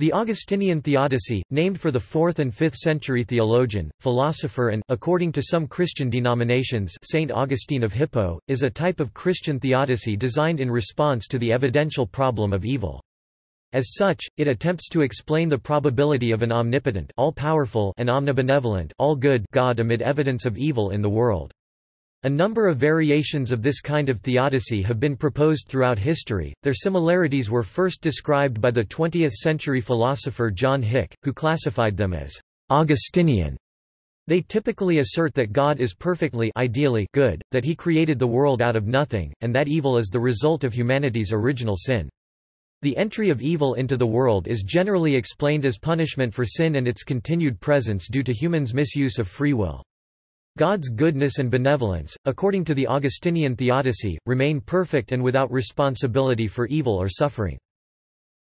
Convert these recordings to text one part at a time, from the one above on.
The Augustinian theodicy, named for the 4th and 5th century theologian, philosopher and according to some Christian denominations Saint Augustine of Hippo, is a type of Christian theodicy designed in response to the evidential problem of evil. As such, it attempts to explain the probability of an omnipotent all-powerful and omnibenevolent all-good God amid evidence of evil in the world. A number of variations of this kind of theodicy have been proposed throughout history. Their similarities were first described by the 20th-century philosopher John Hick, who classified them as Augustinian. They typically assert that God is perfectly ideally good, that he created the world out of nothing, and that evil is the result of humanity's original sin. The entry of evil into the world is generally explained as punishment for sin and its continued presence due to humans' misuse of free will. God's goodness and benevolence, according to the Augustinian theodicy, remain perfect and without responsibility for evil or suffering.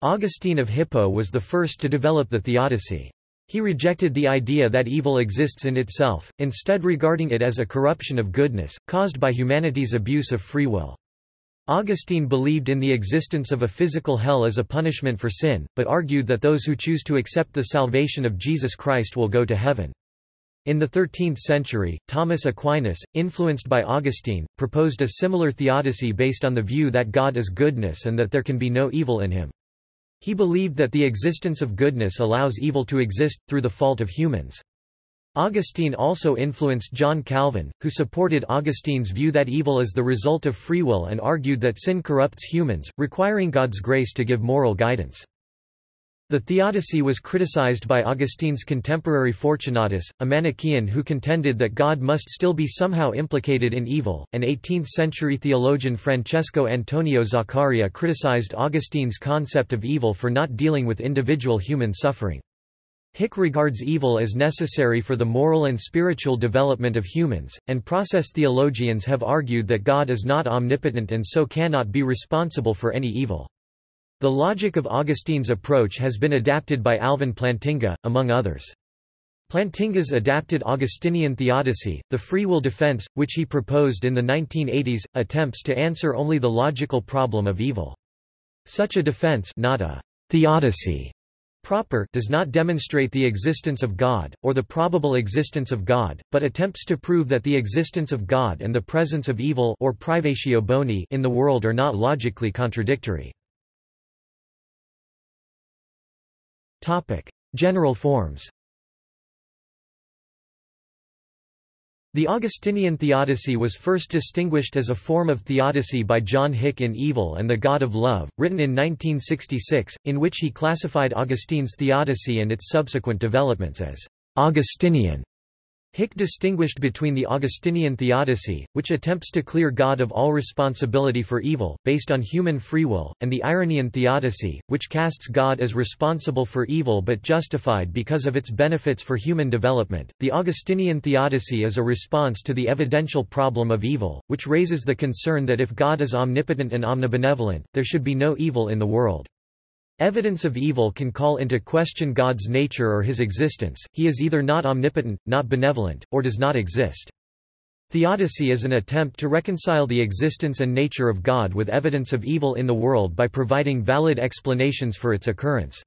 Augustine of Hippo was the first to develop the theodicy. He rejected the idea that evil exists in itself, instead regarding it as a corruption of goodness, caused by humanity's abuse of free will. Augustine believed in the existence of a physical hell as a punishment for sin, but argued that those who choose to accept the salvation of Jesus Christ will go to heaven. In the 13th century, Thomas Aquinas, influenced by Augustine, proposed a similar theodicy based on the view that God is goodness and that there can be no evil in him. He believed that the existence of goodness allows evil to exist, through the fault of humans. Augustine also influenced John Calvin, who supported Augustine's view that evil is the result of free will and argued that sin corrupts humans, requiring God's grace to give moral guidance. The theodicy was criticized by Augustine's contemporary Fortunatus, a Manichaean who contended that God must still be somehow implicated in evil, and 18th-century theologian Francesco Antonio Zaccaria criticized Augustine's concept of evil for not dealing with individual human suffering. Hick regards evil as necessary for the moral and spiritual development of humans, and process theologians have argued that God is not omnipotent and so cannot be responsible for any evil. The logic of Augustine's approach has been adapted by Alvin Plantinga, among others. Plantinga's adapted Augustinian theodicy, the free will defense, which he proposed in the 1980s, attempts to answer only the logical problem of evil. Such a defense not a theodicy proper does not demonstrate the existence of God, or the probable existence of God, but attempts to prove that the existence of God and the presence of evil or privatio boni in the world are not logically contradictory. General forms The Augustinian theodicy was first distinguished as a form of theodicy by John Hick in Evil and the God of Love, written in 1966, in which he classified Augustine's theodicy and its subsequent developments as Augustinian. Hick distinguished between the Augustinian theodicy, which attempts to clear God of all responsibility for evil, based on human free will, and the Irenaean theodicy, which casts God as responsible for evil but justified because of its benefits for human development. The Augustinian theodicy is a response to the evidential problem of evil, which raises the concern that if God is omnipotent and omnibenevolent, there should be no evil in the world. Evidence of evil can call into question God's nature or his existence, he is either not omnipotent, not benevolent, or does not exist. Theodicy is an attempt to reconcile the existence and nature of God with evidence of evil in the world by providing valid explanations for its occurrence.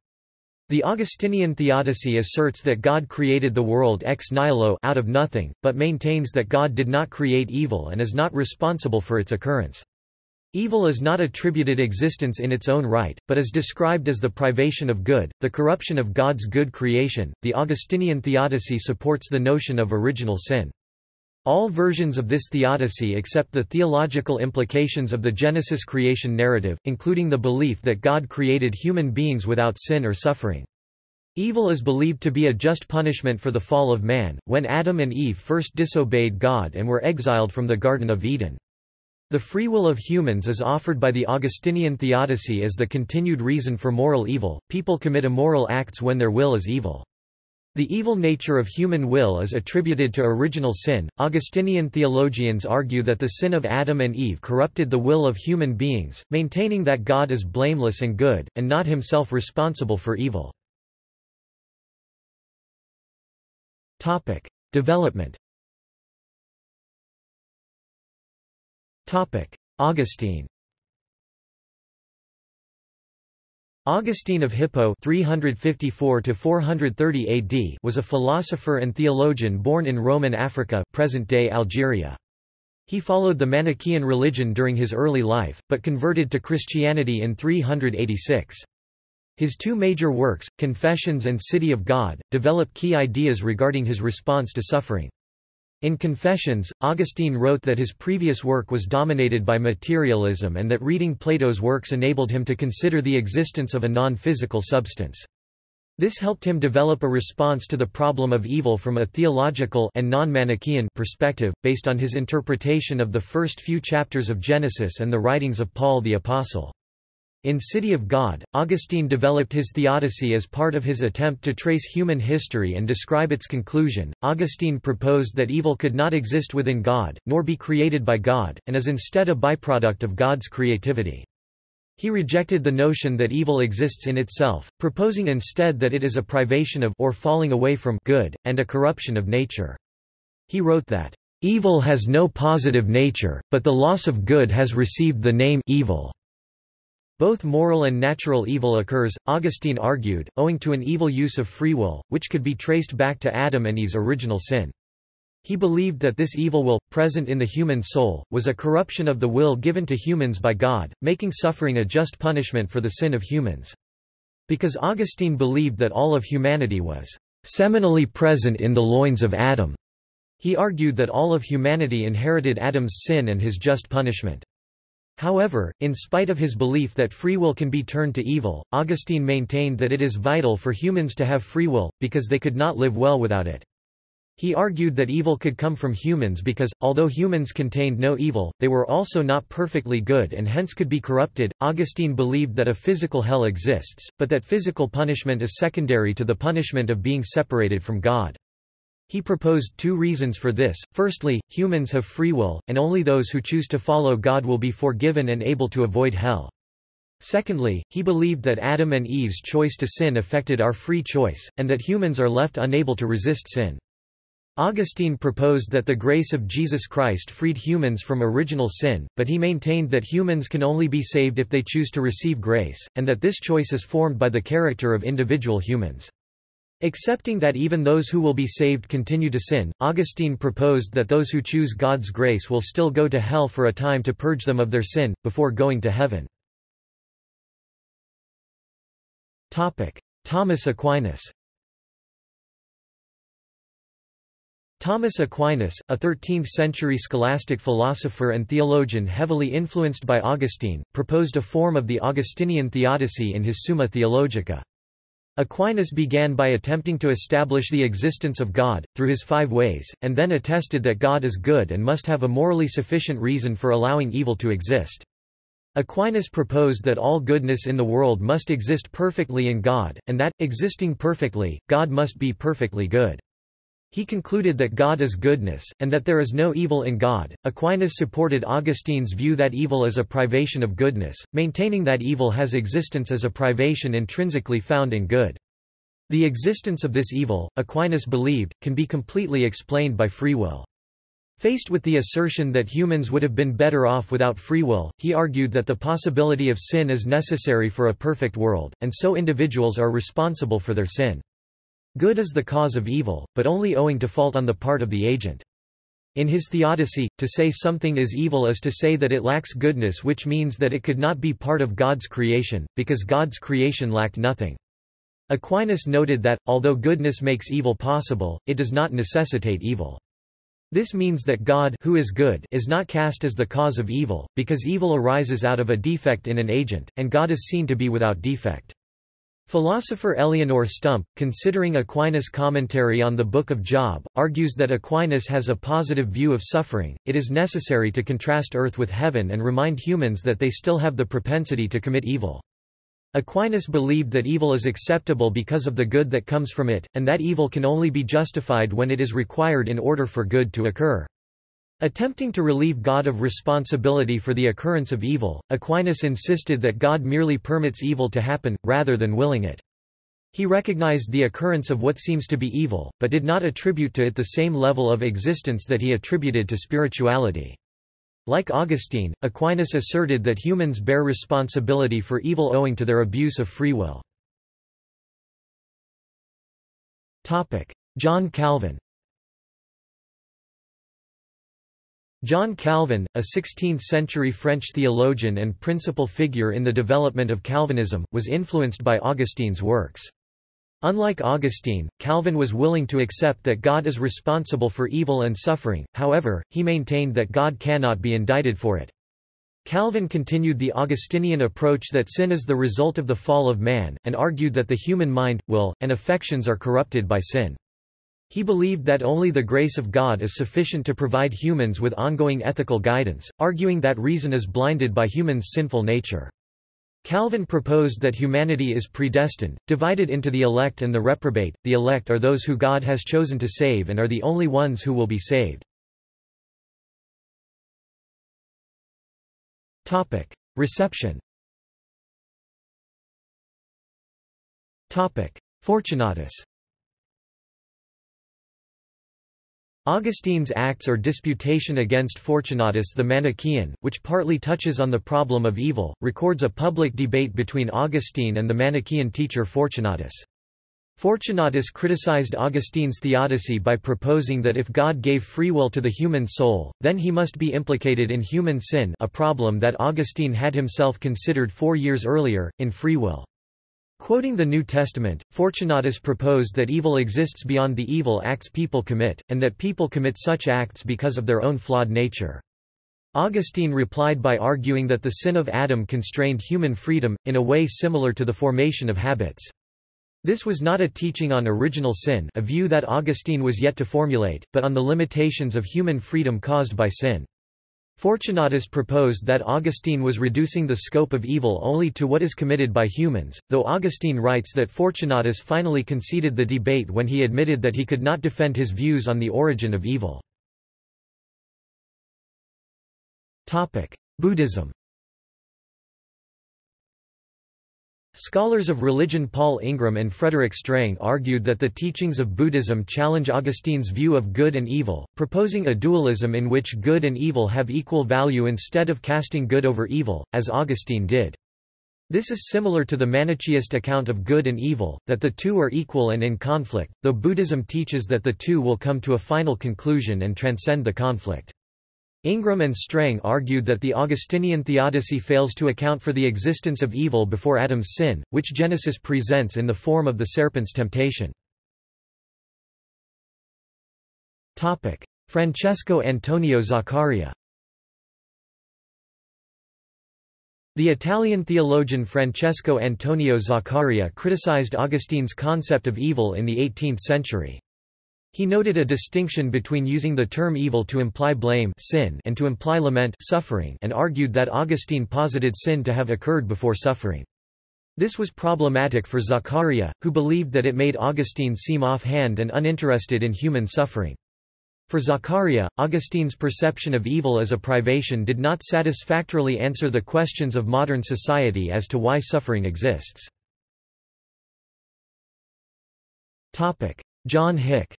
The Augustinian theodicy asserts that God created the world ex nihilo out of nothing, but maintains that God did not create evil and is not responsible for its occurrence. Evil is not attributed existence in its own right, but is described as the privation of good, the corruption of God's good creation. The Augustinian theodicy supports the notion of original sin. All versions of this theodicy accept the theological implications of the Genesis creation narrative, including the belief that God created human beings without sin or suffering. Evil is believed to be a just punishment for the fall of man, when Adam and Eve first disobeyed God and were exiled from the Garden of Eden. The free will of humans is offered by the Augustinian theodicy as the continued reason for moral evil. People commit immoral acts when their will is evil. The evil nature of human will is attributed to original sin. Augustinian theologians argue that the sin of Adam and Eve corrupted the will of human beings, maintaining that God is blameless and good, and not himself responsible for evil. Topic: Development Augustine Augustine of Hippo 354 AD was a philosopher and theologian born in Roman Africa present-day Algeria. He followed the Manichaean religion during his early life, but converted to Christianity in 386. His two major works, Confessions and City of God, develop key ideas regarding his response to suffering. In Confessions, Augustine wrote that his previous work was dominated by materialism and that reading Plato's works enabled him to consider the existence of a non-physical substance. This helped him develop a response to the problem of evil from a theological and non-Manichaean perspective, based on his interpretation of the first few chapters of Genesis and the writings of Paul the Apostle. In City of God, Augustine developed his theodicy as part of his attempt to trace human history and describe its conclusion. Augustine proposed that evil could not exist within God, nor be created by God, and is instead a byproduct of God's creativity. He rejected the notion that evil exists in itself, proposing instead that it is a privation of or falling away from good, and a corruption of nature. He wrote that, "...evil has no positive nature, but the loss of good has received the name evil." Both moral and natural evil occurs, Augustine argued, owing to an evil use of free will, which could be traced back to Adam and Eve's original sin. He believed that this evil will, present in the human soul, was a corruption of the will given to humans by God, making suffering a just punishment for the sin of humans. Because Augustine believed that all of humanity was seminally present in the loins of Adam, he argued that all of humanity inherited Adam's sin and his just punishment. However, in spite of his belief that free will can be turned to evil, Augustine maintained that it is vital for humans to have free will, because they could not live well without it. He argued that evil could come from humans because, although humans contained no evil, they were also not perfectly good and hence could be corrupted. Augustine believed that a physical hell exists, but that physical punishment is secondary to the punishment of being separated from God. He proposed two reasons for this. Firstly, humans have free will, and only those who choose to follow God will be forgiven and able to avoid hell. Secondly, he believed that Adam and Eve's choice to sin affected our free choice, and that humans are left unable to resist sin. Augustine proposed that the grace of Jesus Christ freed humans from original sin, but he maintained that humans can only be saved if they choose to receive grace, and that this choice is formed by the character of individual humans. Accepting that even those who will be saved continue to sin, Augustine proposed that those who choose God's grace will still go to hell for a time to purge them of their sin, before going to heaven. Thomas Aquinas Thomas Aquinas, a 13th-century scholastic philosopher and theologian heavily influenced by Augustine, proposed a form of the Augustinian theodicy in his Summa Theologica. Aquinas began by attempting to establish the existence of God, through his five ways, and then attested that God is good and must have a morally sufficient reason for allowing evil to exist. Aquinas proposed that all goodness in the world must exist perfectly in God, and that, existing perfectly, God must be perfectly good. He concluded that God is goodness, and that there is no evil in God. Aquinas supported Augustine's view that evil is a privation of goodness, maintaining that evil has existence as a privation intrinsically found in good. The existence of this evil, Aquinas believed, can be completely explained by free will. Faced with the assertion that humans would have been better off without free will, he argued that the possibility of sin is necessary for a perfect world, and so individuals are responsible for their sin. Good is the cause of evil, but only owing to fault on the part of the agent. In his theodicy, to say something is evil is to say that it lacks goodness which means that it could not be part of God's creation, because God's creation lacked nothing. Aquinas noted that, although goodness makes evil possible, it does not necessitate evil. This means that God who is good is not cast as the cause of evil, because evil arises out of a defect in an agent, and God is seen to be without defect. Philosopher Eleonore Stump, considering Aquinas' commentary on the Book of Job, argues that Aquinas has a positive view of suffering. It is necessary to contrast earth with heaven and remind humans that they still have the propensity to commit evil. Aquinas believed that evil is acceptable because of the good that comes from it, and that evil can only be justified when it is required in order for good to occur. Attempting to relieve God of responsibility for the occurrence of evil, Aquinas insisted that God merely permits evil to happen, rather than willing it. He recognized the occurrence of what seems to be evil, but did not attribute to it the same level of existence that he attributed to spirituality. Like Augustine, Aquinas asserted that humans bear responsibility for evil owing to their abuse of free will. John Calvin John Calvin, a 16th-century French theologian and principal figure in the development of Calvinism, was influenced by Augustine's works. Unlike Augustine, Calvin was willing to accept that God is responsible for evil and suffering, however, he maintained that God cannot be indicted for it. Calvin continued the Augustinian approach that sin is the result of the fall of man, and argued that the human mind, will, and affections are corrupted by sin. He believed that only the grace of God is sufficient to provide humans with ongoing ethical guidance, arguing that reason is blinded by humans' sinful nature. Calvin proposed that humanity is predestined, divided into the elect and the reprobate. The elect are those who God has chosen to save and are the only ones who will be saved. Topic: Reception. Topic: Fortunatus. Augustine's Acts or Disputation against Fortunatus the Manichaean, which partly touches on the problem of evil, records a public debate between Augustine and the Manichaean teacher Fortunatus. Fortunatus criticized Augustine's theodicy by proposing that if God gave free will to the human soul, then he must be implicated in human sin a problem that Augustine had himself considered four years earlier, in Free Will. Quoting the New Testament, Fortunatus proposed that evil exists beyond the evil acts people commit, and that people commit such acts because of their own flawed nature. Augustine replied by arguing that the sin of Adam constrained human freedom, in a way similar to the formation of habits. This was not a teaching on original sin a view that Augustine was yet to formulate, but on the limitations of human freedom caused by sin. Fortunatus proposed that Augustine was reducing the scope of evil only to what is committed by humans, though Augustine writes that Fortunatus finally conceded the debate when he admitted that he could not defend his views on the origin of evil. Buddhism Scholars of religion Paul Ingram and Frederick Streng argued that the teachings of Buddhism challenge Augustine's view of good and evil, proposing a dualism in which good and evil have equal value instead of casting good over evil, as Augustine did. This is similar to the Manichaeist account of good and evil, that the two are equal and in conflict, though Buddhism teaches that the two will come to a final conclusion and transcend the conflict. Ingram and Streng argued that the Augustinian theodicy fails to account for the existence of evil before Adam's sin, which Genesis presents in the form of the serpent's temptation. Francesco Antonio Zaccaria The Italian theologian Francesco Antonio Zaccaria criticized Augustine's concept of evil in the 18th century. He noted a distinction between using the term evil to imply blame sin and to imply lament suffering and argued that Augustine posited sin to have occurred before suffering. This was problematic for Zaccaria, who believed that it made Augustine seem off-hand and uninterested in human suffering. For Zaccaria, Augustine's perception of evil as a privation did not satisfactorily answer the questions of modern society as to why suffering exists. John Hick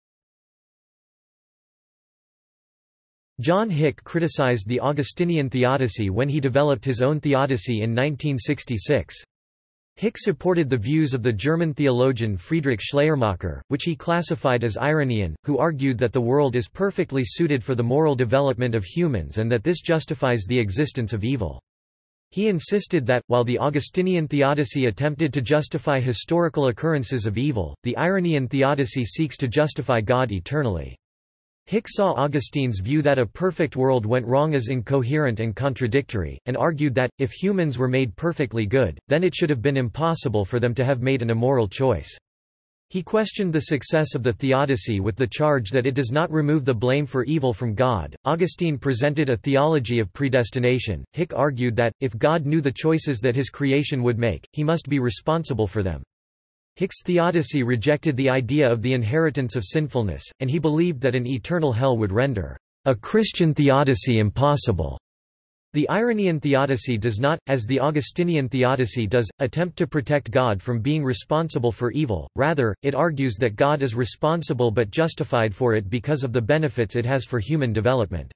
John Hick criticized the Augustinian theodicy when he developed his own theodicy in 1966. Hick supported the views of the German theologian Friedrich Schleiermacher, which he classified as Irenaean, who argued that the world is perfectly suited for the moral development of humans and that this justifies the existence of evil. He insisted that, while the Augustinian theodicy attempted to justify historical occurrences of evil, the Irenaean theodicy seeks to justify God eternally. Hick saw Augustine's view that a perfect world went wrong as incoherent and contradictory, and argued that, if humans were made perfectly good, then it should have been impossible for them to have made an immoral choice. He questioned the success of the theodicy with the charge that it does not remove the blame for evil from God. Augustine presented a theology of predestination. Hick argued that, if God knew the choices that his creation would make, he must be responsible for them. Hick's theodicy rejected the idea of the inheritance of sinfulness, and he believed that an eternal hell would render a Christian theodicy impossible. The Irenaean theodicy does not, as the Augustinian theodicy does, attempt to protect God from being responsible for evil, rather, it argues that God is responsible but justified for it because of the benefits it has for human development.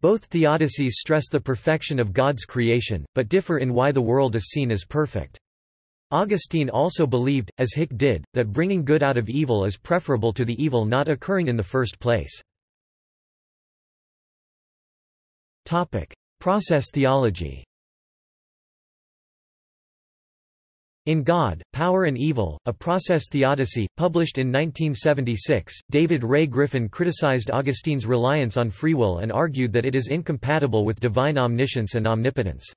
Both theodicies stress the perfection of God's creation, but differ in why the world is seen as perfect. Augustine also believed, as Hick did, that bringing good out of evil is preferable to the evil not occurring in the first place. Process theology In God, Power and Evil, a process theodicy, published in 1976, David Ray Griffin criticized Augustine's reliance on free will and argued that it is incompatible with divine omniscience and omnipotence.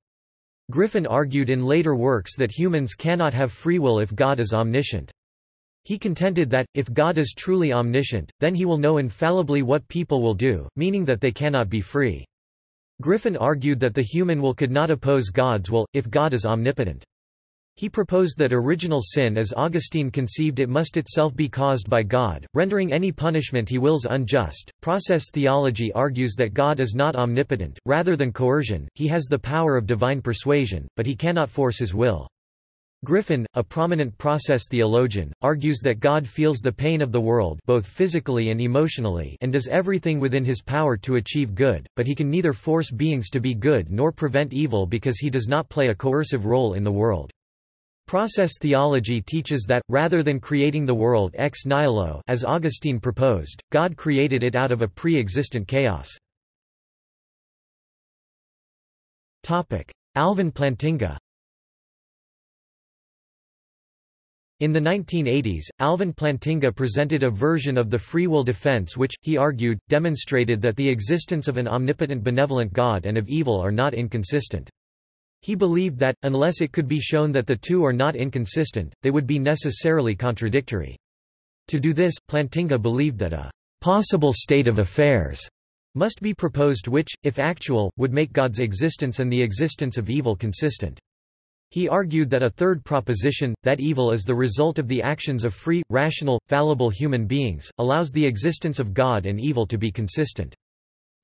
Griffin argued in later works that humans cannot have free will if God is omniscient. He contended that, if God is truly omniscient, then he will know infallibly what people will do, meaning that they cannot be free. Griffin argued that the human will could not oppose God's will, if God is omnipotent. He proposed that original sin as Augustine conceived it must itself be caused by God, rendering any punishment he wills unjust. Process theology argues that God is not omnipotent, rather than coercion, he has the power of divine persuasion, but he cannot force his will. Griffin, a prominent process theologian, argues that God feels the pain of the world both physically and emotionally and does everything within his power to achieve good, but he can neither force beings to be good nor prevent evil because he does not play a coercive role in the world. Process theology teaches that, rather than creating the world ex nihilo as Augustine proposed, God created it out of a pre-existent chaos. Alvin Plantinga In the 1980s, Alvin Plantinga presented a version of the free will defense which, he argued, demonstrated that the existence of an omnipotent benevolent God and of evil are not inconsistent. He believed that, unless it could be shown that the two are not inconsistent, they would be necessarily contradictory. To do this, Plantinga believed that a possible state of affairs must be proposed which, if actual, would make God's existence and the existence of evil consistent. He argued that a third proposition, that evil is the result of the actions of free, rational, fallible human beings, allows the existence of God and evil to be consistent.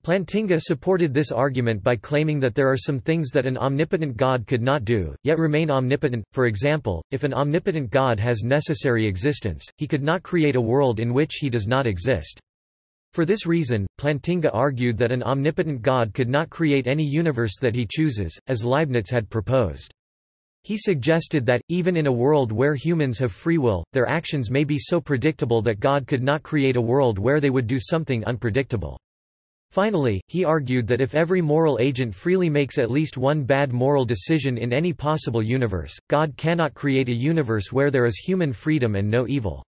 Plantinga supported this argument by claiming that there are some things that an omnipotent God could not do, yet remain omnipotent. For example, if an omnipotent God has necessary existence, he could not create a world in which he does not exist. For this reason, Plantinga argued that an omnipotent God could not create any universe that he chooses, as Leibniz had proposed. He suggested that, even in a world where humans have free will, their actions may be so predictable that God could not create a world where they would do something unpredictable. Finally, he argued that if every moral agent freely makes at least one bad moral decision in any possible universe, God cannot create a universe where there is human freedom and no evil.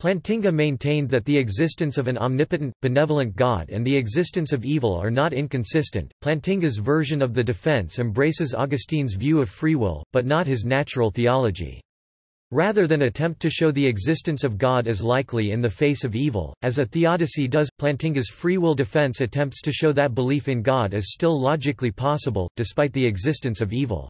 Plantinga maintained that the existence of an omnipotent, benevolent God and the existence of evil are not inconsistent. Plantinga's version of the defense embraces Augustine's view of free will, but not his natural theology. Rather than attempt to show the existence of God as likely in the face of evil, as a theodicy does, Plantinga's free will defense attempts to show that belief in God is still logically possible, despite the existence of evil.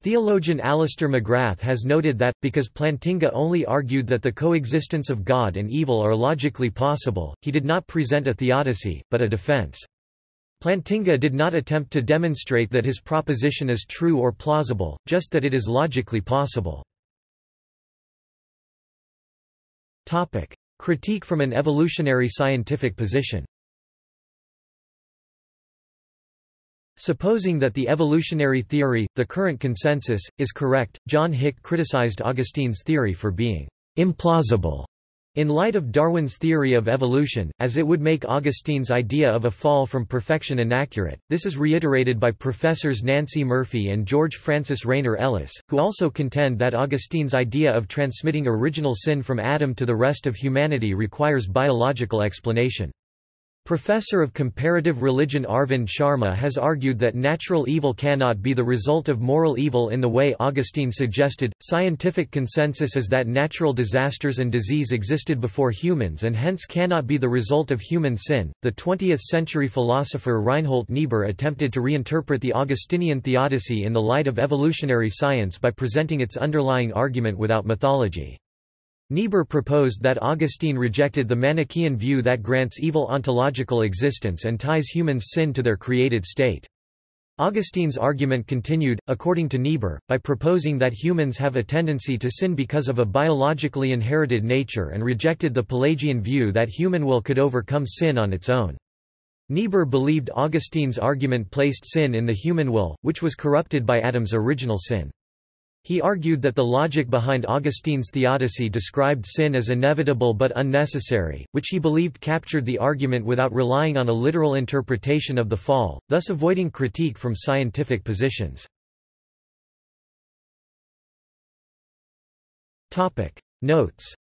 Theologian Alister McGrath has noted that, because Plantinga only argued that the coexistence of God and evil are logically possible, he did not present a theodicy, but a defense. Plantinga did not attempt to demonstrate that his proposition is true or plausible, just that it is logically possible. Topic. Critique from an evolutionary scientific position Supposing that the evolutionary theory, the current consensus, is correct, John Hick criticized Augustine's theory for being implausible in light of Darwin's theory of evolution, as it would make Augustine's idea of a fall from perfection inaccurate, this is reiterated by professors Nancey Murphy and George Francis Rayner Ellis, who also contend that Augustine's idea of transmitting original sin from Adam to the rest of humanity requires biological explanation. Professor of Comparative Religion Arvind Sharma has argued that natural evil cannot be the result of moral evil in the way Augustine suggested. Scientific consensus is that natural disasters and disease existed before humans and hence cannot be the result of human sin. The 20th century philosopher Reinhold Niebuhr attempted to reinterpret the Augustinian theodicy in the light of evolutionary science by presenting its underlying argument without mythology. Niebuhr proposed that Augustine rejected the Manichaean view that grants evil ontological existence and ties humans' sin to their created state. Augustine's argument continued, according to Niebuhr, by proposing that humans have a tendency to sin because of a biologically inherited nature and rejected the Pelagian view that human will could overcome sin on its own. Niebuhr believed Augustine's argument placed sin in the human will, which was corrupted by Adam's original sin. He argued that the logic behind Augustine's theodicy described sin as inevitable but unnecessary, which he believed captured the argument without relying on a literal interpretation of the fall, thus avoiding critique from scientific positions. Notes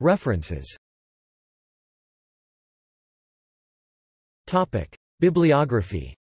References Bibliography